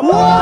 Whoa!